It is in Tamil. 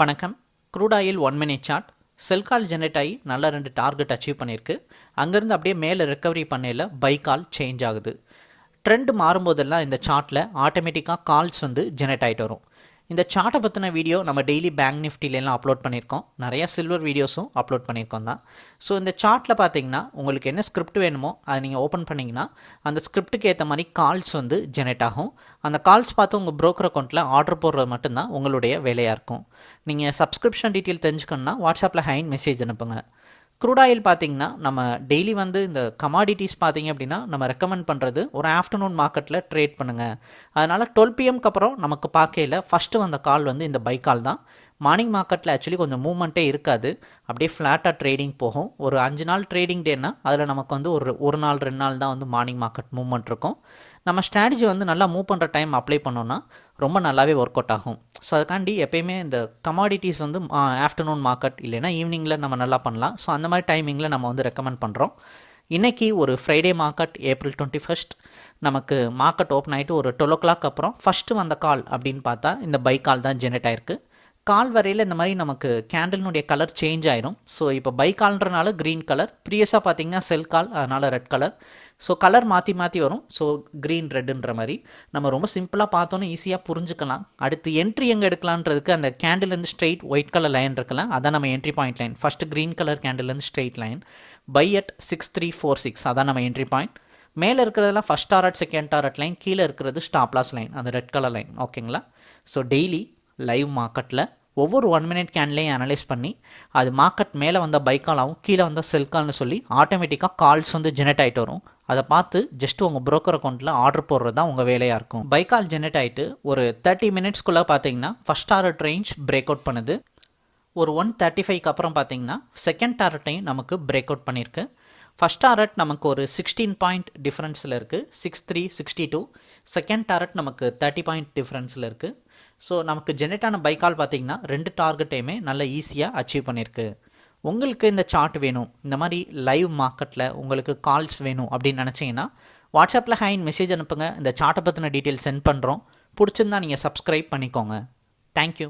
வணக்கம். Crude oil one minute chart sell call generate ஆகி நல்ல ரெண்டு டார்கெட் அச்சீவ் பண்ணியிருக்கு. அங்கேருந்து அப்படியே மேலே ரெக்கவரி பண்ணையில் பை கால் சேஞ்ச் ஆகுது. ட்ரெண்ட் மாறும்போதெல்லாம் இந்த சார்ட்டில் ஆட்டோமேட்டிக்காக கால்ஸ் வந்து ஜெனரேட் ஆகிட்டு வரும். இந்த சார்ட்டை பற்றின வீடியோ நம்ம டெய்லி பேங்க் நிஃப்டிலெலாம் அப்லோட் பண்ணியிருக்கோம். நிறையா சில்வர் வீடியோஸும் அப்லோட் பண்ணியிருக்கோம் தான். ஸோ இந்த சார்ட்டில் பார்த்தீங்கன்னா உங்களுக்கு என்ன ஸ்கிரிப்ட் வேணுமோ அதை நீங்கள் ஓப்பன் பண்ணிங்கன்னா அந்த ஸ்கிரிப்ட்டுக்கு ஏற்ற மாதிரி கால்ஸ் வந்து ஜெனரேட் ஆகும். அந்த கால்ஸ் பார்த்து உங்கள் ப்ரோக்கர் அக்கௌண்ட்டில் ஆர்டர் போடுறது மட்டும்தான் உங்களுடைய வேலையாக இருக்கும். நீங்கள் சப்ஸ்கிரிப்ஷன் டீட்டெயில் தெரிஞ்சுக்கணுன்னா வாட்ஸ்அப்பில் ஹைன் மெசேஜ் அனுப்புங்க. க்ரூட் ஆயில் பார்த்தீங்கன்னா நம்ம டெய்லி வந்து இந்த கமாடிட்டிஸ் பார்த்திங்க அப்படின்னா நம்ம ரெக்கமெண்ட் பண்ணுறது ஒரு ஆஃப்டர்நூன் மார்க்கெட்டில் ட்ரேட் பண்ணுங்கள் அதனால் டுவெல் பிஎம்க்கு அப்புறம் நமக்கு பார்க்கையில் ஃபஸ்ட்டு வந்த கால் வந்து இந்த பை கால் தான். மார்னிங் மார்க்கெட்டில் ஆக்சுவலி கொஞ்சம் மூவ்மெண்ட்டே இருக்காது. அப்படியே ஃப்ளாட்டாக ட்ரேடிங் போகும். ஒரு அஞ்சு நாள் ட்ரேடிங் டேன்னா அதில் நமக்கு வந்து ஒரு ஒரு நாள் ரெண்டு நாள் தான் வந்து மார்னிங் மார்க்கெட் மூவ்மெண்ட் இருக்கும். நம்ம ஸ்ட்ராட்டஜி வந்து நல்லா மூவ் பண்ணுற டைம் அப்ளை பண்ணோன்னா ரொம்ப நல்லாவே ஒர்க் அவுட் ஆகும். ஸோ அதுக்காண்டி எப்பயுமே இந்த கமாடிட்டிஸ் வந்து ஆஃப்டர்நூன் மார்க்கெட் இல்லைன்னா ஈவினிங்கில் நம்ம நல்லா பண்ணலாம். ஸோ அந்த மாதிரி டைமிங்கில் நம்ம வந்து ரெக்கமெண்ட் பண்ணுறோம் இன்றைக்கி ஒரு Friday market April twenty first நமக்கு மார்க்கெட் ஓப்பன் ஆகிட்டு ஒரு டுவெல் ஓ கிளாக் அப்புறம் ஃபஸ்ட்டு வந்த கால் அப்படின்னு பார்த்தா இந்த பை கால் தான் ஜெனரேட் ஆயிருக்கு. கால் வரையில் இந்த மாதிரி நமக்கு கேண்டில்னுடைய கலர் சேஞ்ச் ஆயிரும். ஸோ இப்போ பை கால்ன்றனால க்ரீன் கலர் ப்ரீயஸாக பார்த்தீங்கன்னா செல் கால் அதனால் ரெட் கலர் ஸோ கலர் மாற்றி மாற்றி வரும். ஸோ க்ரீன் ரெட்டுன்ற மாதிரி. நம்ம ரொம்ப சிம்பிளாக பார்த்தோன்னே ஈஸியாக புரிஞ்சுக்கலாம். அடுத்து என்ட்ரி எங்கே எடுக்கலான்றதுக்கு அந்த கேண்டில்லேருந்து ஸ்ட்ரெயிட் ஒயிட் கலர் லைன் இருக்கலாம் அதான் நம்ம entry point line first green colour கேண்டில்லேருந்து straight line buy at six three four six அதான் நம்ம என்ட்ரி பாயிண்ட் மேலே இருக்கிறதெல்லாம் first target second target line கீழே இருக்கிறது ஸ்டாப்லாஸ் லைன் அந்த ரெட் கலர் லைன் ஓகேங்களா ஸோ டெய்லி லைவ் மார்க்கெட்டில் ஒவ்வொரு ஒன் மினிட் கேன்லேயும் அனலைஸ் பண்ணி அது மார்க்கெட் மேலே வந்த பை காலாகவும் கீழே வந்த செல் கால்னு சொல்லி ஆட்டோமேட்டிக்காக கால்ஸ் வந்து ஜெனரேட் ஆகிட்டு வரும். அதை பார்த்து ஜஸ்ட் உங்கள் ப்ரோக்கர் அக்கௌண்ட்டில் ஆர்டர் போடுறது தான் உங்கள் வேலையாக இருக்கும். பை கால் ஜெனரேட் ஆகிட்டு ஒரு தேர்ட்டி மினிட்ஸ்க்குள்ளே பார்த்தீங்கன்னா first target range break out பண்ணுது. ஒரு ஒன் தேர்ட்டி ஃபைவ்க்கு அப்புறம் பார்த்தீங்கன்னா செகண்ட் டாரட்டையும் நமக்கு பிரேக் அவுட் பண்ணியிருக்கு ஃபஸ்ட் டாரட் நமக்கு ஒரு சிக்ஸ்டீன் பாயிண்ட் டிஃப்ரென்ஸில் இருக்குது six three sixty two second target நமக்கு தேர்ட்டி பாயிண்ட் டிஃப்ரென்ஸில் இருக்குது ஸோ நமக்கு ஜெனரேட் ஆன பைக்கால் பார்த்தீங்கன்னா ரெண்டு டார்கெட்டையுமே நல்ல ஈஸியாக அச்சீவ் பண்ணியிருக்கு உங்களுக்கு இந்த சார்ட் வேணும். இந்த மாதிரி லைவ் மார்க்கெட்டில் உங்களுக்கு கால்ஸ் வேணும் அப்படின்னு நினச்சிங்கன்னா வாட்ஸ்அப்பில் ஹைன் மெசேஜ் அனுப்புங்க. இந்த சார்ட்டை பற்றின டீட்டெயில் சென்ட் பண்ணுறோம் பிடிச்சிருந்தா நீங்கள் சப்ஸ்கிரைப் பண்ணிக்கோங்க. தேங்க்யூ